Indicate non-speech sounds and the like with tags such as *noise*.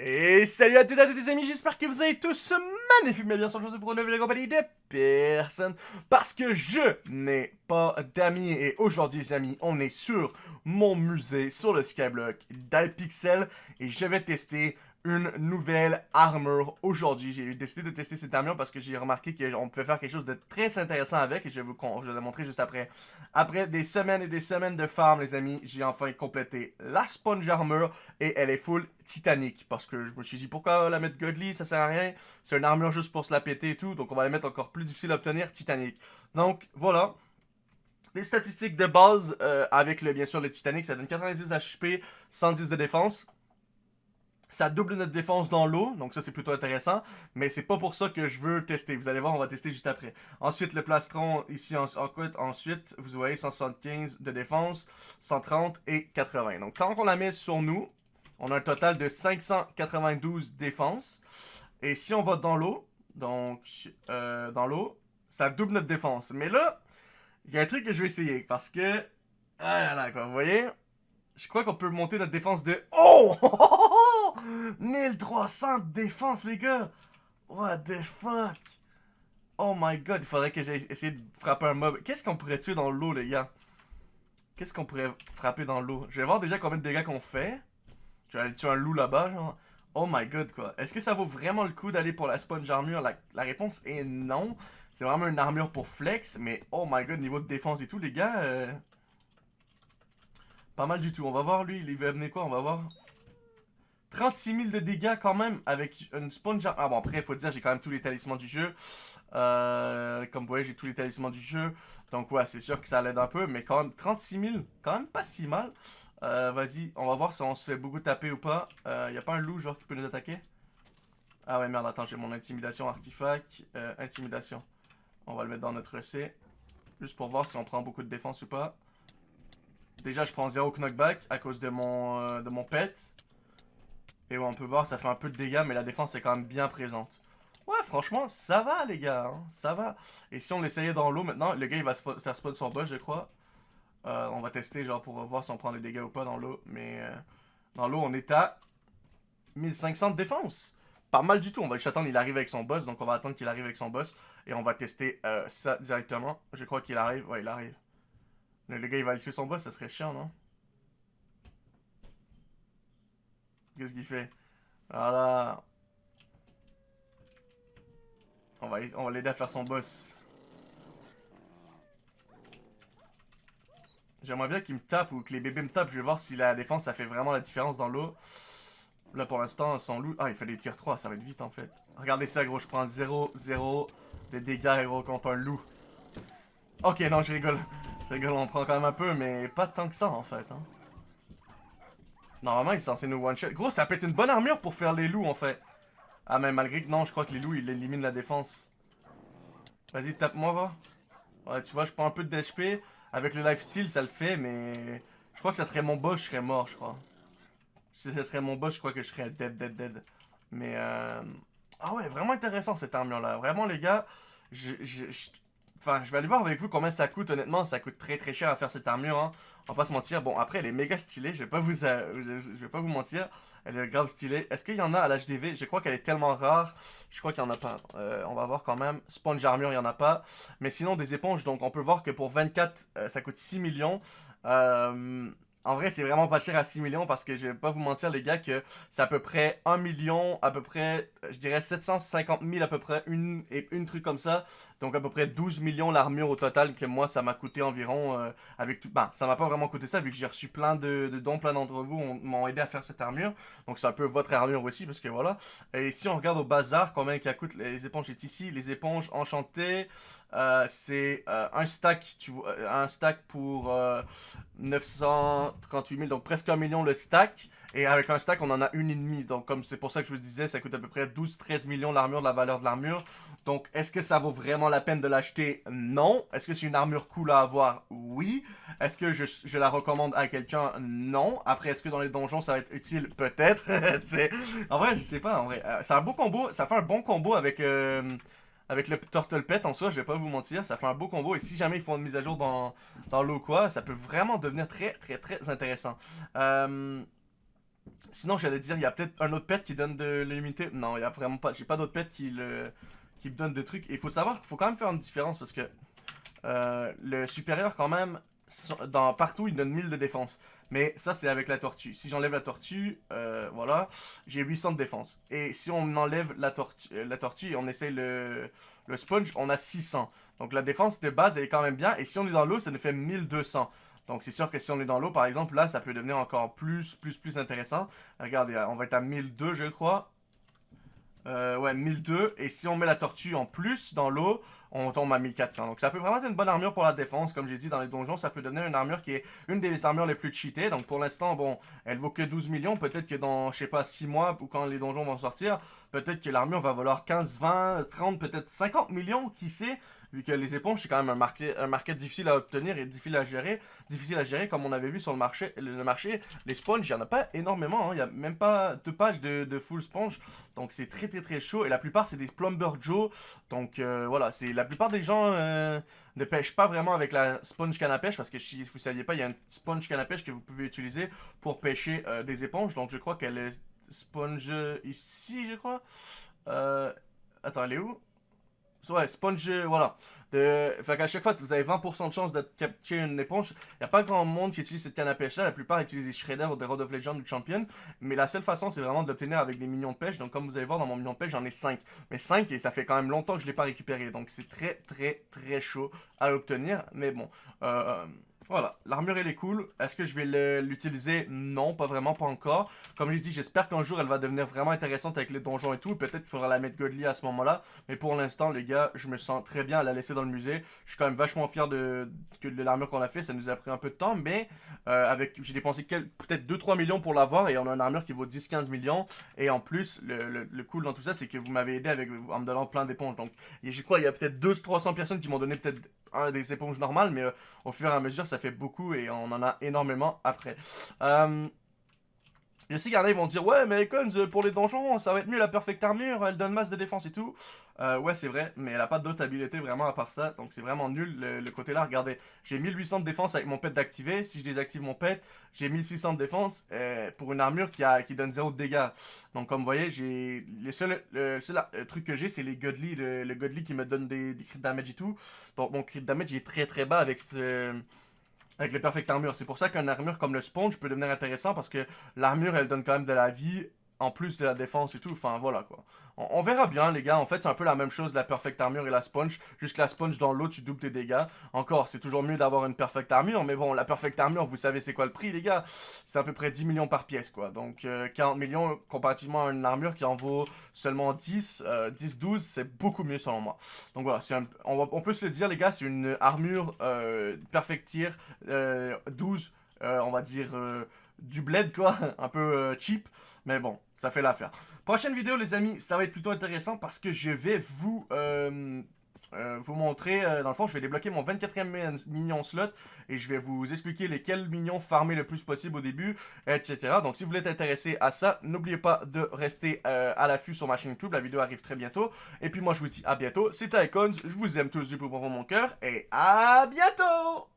Et salut à toutes et à tous les amis, j'espère que vous allez tous magnifiquement bien sûr, je vous pour une nouvelle compagnie de personne parce que je n'ai pas d'amis et aujourd'hui les amis, on est sur mon musée sur le Skyblock d'Alpixel et je vais tester une nouvelle armure aujourd'hui. J'ai décidé de tester cette armure parce que j'ai remarqué qu'on pouvait faire quelque chose de très intéressant avec et je vais vous, je vais montrer juste après. Après des semaines et des semaines de farm, les amis, j'ai enfin complété la sponge armure et elle est full titanique parce que je me suis dit pourquoi la mettre godly, ça sert à rien. C'est une armure juste pour se la péter et tout, donc on va la mettre encore plus difficile à obtenir, titanique. Donc voilà. Les statistiques de base euh, avec le, bien sûr le titanique, ça donne 90 HP, 110 de défense. Ça double notre défense dans l'eau, donc ça c'est plutôt intéressant, mais c'est pas pour ça que je veux tester. Vous allez voir, on va tester juste après. Ensuite, le plastron ici en, en ensuite, vous voyez 175 de défense, 130 et 80. Donc quand on la met sur nous, on a un total de 592 défense. Et si on va dans l'eau, donc euh, dans l'eau, ça double notre défense. Mais là, il y a un truc que je vais essayer, parce que... Ah là là, quoi, vous voyez? Je crois qu'on peut monter notre défense de... Oh *laughs* 1300 de défense, les gars! What the fuck? Oh my god, il faudrait que j'aille essayer de frapper un mob. Qu'est-ce qu'on pourrait tuer dans l'eau, les gars? Qu'est-ce qu'on pourrait frapper dans l'eau? Je vais voir déjà combien de dégâts qu'on fait. Je vais aller tuer un loup là-bas, genre. Oh my god, quoi. Est-ce que ça vaut vraiment le coup d'aller pour la sponge armure? La, réponse est non. C'est vraiment une armure pour flex, mais oh my god, niveau de défense et tout, les gars... Euh, pas mal du tout. On va voir, lui, il va venir quoi? On va voir. 36 000 de dégâts quand même avec une sponge... Ah bon, après, il faut dire, j'ai quand même tous les talismans du jeu. Euh, comme vous voyez, j'ai tous les talismans du jeu. Donc ouais, c'est sûr que ça l'aide un peu. Mais quand même, 36 000, quand même pas si mal. Euh, Vas-y, on va voir si on se fait beaucoup taper ou pas. Il euh, y a pas un loup, genre, qui peut nous attaquer? Ah ouais, merde, attends, j'ai mon intimidation artefact. Intimidation. On va le mettre dans notre C. Juste pour voir si on prend beaucoup de défense ou pas. Déjà, je prends 0 knockback à cause de mon, euh, de mon pet. Et on peut voir, ça fait un peu de dégâts, mais la défense est quand même bien présente. Ouais, franchement, ça va, les gars. Hein, ça va. Et si on l'essayait dans l'eau maintenant, le gars, il va faire spawn son boss, je crois. Euh, on va tester, genre, pour voir si on prend des dégâts ou pas dans l'eau. Mais euh, dans l'eau, on est à 1500 de défense. Pas mal du tout. On va juste attendre qu'il arrive avec son boss. Donc, on va attendre qu'il arrive avec son boss. Et on va tester ça directement. Je crois qu'il arrive. Ouais, il arrive. Le, gars, il va aller tuer son boss. Ça serait chiant, non? Qu'est-ce qu'il fait? Voilà. On va, on va l'aider à faire son boss. J'aimerais bien qu'il me tape ou que les bébés me tapent. Je vais voir si la défense, ça fait vraiment la différence dans l'eau. Là, pour l'instant, son loup... Ah, il des tirs 3. Ça va être vite, en fait. Regardez ça, gros. Je prends 0, 0 de dégâts, gros, contre un loup. Ok, non, je rigole. Je rigole, on prend quand même un peu, mais pas tant que ça, en fait. Hein. Normalement, il est censé nous one-shot. Gros, ça peut être une bonne armure pour faire les loups, en fait. Ah, mais malgré que non, je crois que les loups, ils éliminent la défense. Vas-y, tape-moi, va. Ouais, tu vois, je prends un peu de d'HP. Avec le lifesteal, ça le fait, mais... Je crois que ça serait mon boss, je serais mort, je crois. Si ça serait mon boss, je crois que je serais dead, dead, dead. Mais, euh... Ah ouais, vraiment intéressant, cette armure-là. Vraiment, les gars, je, je, Enfin, je vais aller voir avec vous combien ça coûte. Honnêtement, ça coûte très très cher à faire cette armure. Hein. On va pas se mentir. Bon, après, elle est méga stylée. Je vais pas vous, euh, je vais pas vous mentir. Elle est grave stylée. Est-ce qu'il y en a à l'HDV Je crois qu'elle est tellement rare. Je crois qu'il y en a pas. Euh, on va voir quand même. Sponge armure, il y en a pas. Mais sinon, des éponges. Donc, on peut voir que pour 24, euh, ça coûte 6 millions. Euh, en vrai, c'est vraiment pas cher à 6 millions parce que je vais pas vous mentir, les gars, que c'est à peu près 1 million, à peu près, je dirais 750 000 à peu près, une, et une truc comme ça. Donc à peu près 12 millions l'armure au total que moi, ça m'a coûté environ euh, avec tout... Ben, ça m'a pas vraiment coûté ça vu que j'ai reçu plein de, dons, plein d'entre vous m'ont aidé à faire cette armure. Donc c'est un peu votre armure aussi parce que voilà. Et si on regarde au bazar, combien ça coûte les éponges est ici. Les éponges enchantées, euh, c'est euh, un stack, tu vois, un stack pour 938 000, donc presque un million le stack. Et avec un stack, on en a une et demie. Donc, comme c'est pour ça que je vous disais, ça coûte à peu près 12-13 millions l'armure, la valeur de l'armure. Donc, est-ce que ça vaut vraiment la peine de l'acheter? Non. Est-ce que c'est une armure cool à avoir? Oui. Est-ce que je, je, la recommande à quelqu'un? Non. Après, est-ce que dans les donjons, ça va être utile? Peut-être. *laughs* en vrai, je sais pas. En vrai, euh, c'est un beau combo. Ça fait un bon combo avec... Euh, avec le Turtle Pet en soi, je vais pas vous mentir, ça fait un beau combo. Et si jamais ils font une mise à jour dans, dans l'eau quoi, ça peut vraiment devenir très très très intéressant. Euh, Sinon, j'allais dire, il y a peut-être un autre pet qui donne de l'immunité. Non, il y a vraiment pas. J'ai pas d'autre pet qui le qui me donne de trucs. Et il faut savoir qu'il faut quand même faire une différence parce que euh, le supérieur, quand même, dans, partout, il donne 1000 de défense. Mais ça, c'est avec la tortue. Si j'enlève la tortue, euh, voilà, j'ai 800 de défense. Et si on enlève la, tortue, la tortue et on essaye le, le sponge, on a 600. Donc la défense de base, elle est quand même bien. Et si on est dans l'eau, ça nous fait 1200. Donc c'est sûr que si on est dans l'eau, par exemple, là, ça peut devenir encore plus, plus, plus intéressant. Regardez, on va être à 1002, je crois. Euh, ouais, 1002. Et si on met la tortue en plus dans l'eau, on tombe à 1400. Donc ça peut vraiment être une bonne armure pour la défense. Comme j'ai dit, dans les donjons, ça peut devenir une armure qui est une des armures les plus cheatées. Donc pour l'instant, bon, elle vaut que 12 millions. Peut-être que dans, je sais pas, 6 mois, ou quand les donjons vont sortir, peut-être que l'armure va valoir 15, 20, 30, peut-être 50 millions, qui sait? Vu que les éponges, c'est quand même un market, un market difficile à obtenir et difficile à gérer. Difficile à gérer, comme on avait vu sur le marché. Le marché les sponges, il n'y en a pas énormément. Hein. Il n'y a même pas deux pages de, full sponge. Donc c'est très très très chaud. Et la plupart, c'est des Plumber Joe. Donc euh, voilà, c'est la plupart des gens euh, ne pêchent pas vraiment avec la sponge canne à pêche. Parce que si vous ne saviez pas, il y a une sponge canne à pêche que vous pouvez utiliser pour pêcher euh, des éponges. Donc je crois qu'elle est sponge ici, je crois. Attends, elle est où? Ouais, sponge, voilà. De... Fait qu'à chaque fois, vous avez 20% de chance de capturer une éponge. Il n'y a pas grand monde qui utilise cette canne à pêche là. La plupart utilisent Shredder ou des Rod of Legend ou Champion. Mais la seule façon, c'est vraiment de l'obtenir avec des minions de pêche. Donc, comme vous allez voir, dans mon minion de pêche, j'en ai 5. Mais 5, et ça fait quand même longtemps que je ne l'ai pas récupéré. Donc, c'est très, très, très chaud à obtenir. Mais bon, euh, voilà, l'armure elle est cool. Est-ce que je vais l'utiliser? Non, pas vraiment, pas encore. Comme j'ai dit, j'espère qu'un jour elle va devenir vraiment intéressante avec les donjons et tout. Peut-être qu'il faudra la mettre godly à ce moment-là. Mais pour l'instant, les gars, je me sens très bien à la laisser dans le musée. Je suis quand même vachement fier de, l'armure qu'on a fait. Ça nous a pris un peu de temps, mais euh, avec j'ai dépensé peut-être 2-3 millions pour l'avoir. Et on a une armure qui vaut 10-15 millions. Et en plus, le, le, cool dans tout ça, c'est que vous m'avez aidé avec, en me donnant plein d'éponges. Donc, je crois il y a peut-être 200-300 personnes qui m'ont donné peut-être un des éponges normales, mais euh, au fur et à mesure, ça fait beaucoup et on en a énormément après. Euh, je sais qu'il y en ils vont dire, ouais, mais Icons, euh, pour les donjons, ça va être mieux la Perfect Armure, elle donne masse de défense et tout. Euh, ouais, c'est vrai, mais elle a pas d'autre habilité vraiment à part ça, donc c'est vraiment nul le, côté là. Regardez, j'ai 1800 de défense avec mon pet d'activer, si je désactive mon pet, j'ai 1600 de défense euh, pour une armure qui, a, qui donne 0 de dégâts. Donc comme vous voyez, j'ai le seul, seul truc que j'ai, c'est les Godly, le, Godly qui me donne des, des crit damage et tout. Donc mon crit damage est très très bas avec ce avec les perfect armures. C'est pour ça qu'une armure comme le sponge peut devenir intéressant parce que l'armure, elle donne quand même de la vie en plus de la défense et tout. Enfin, voilà quoi. On, verra bien, les gars. En fait, c'est un peu la même chose, la Perfect Armure et la Sponge. Juste la Sponge, dans l'eau, tu doubles tes dégâts. Encore, c'est toujours mieux d'avoir une Perfect Armure. Mais bon, la Perfect Armure, vous savez c'est quoi le prix, les gars? C'est à peu près 10 millions par pièce, quoi. Donc, 40 euh, millions comparativement à une armure qui en vaut seulement 10, 10, 12, c'est beaucoup mieux selon moi. Donc voilà, on, on, peut se le dire, les gars, c'est une armure euh, Perfect Tier 12, euh, on va dire du bled, quoi. *laughs* un peu cheap. Mais bon, ça fait l'affaire. Prochaine vidéo, les amis, ça va être plutôt intéressant parce que je vais vous... Euh, euh, vous montrer, euh, dans le fond, je vais débloquer mon 24e minion slot et je vais vous expliquer lesquels minions farmer le plus possible au début, etc. Donc si vous êtes intéressé à ça, n'oubliez pas de rester à l'affût sur ma chaîne YouTube, la vidéo arrive très bientôt. Et puis moi je vous dis à bientôt, c'était Icons, je vous aime tous du plus profond de mon cœur et à bientôt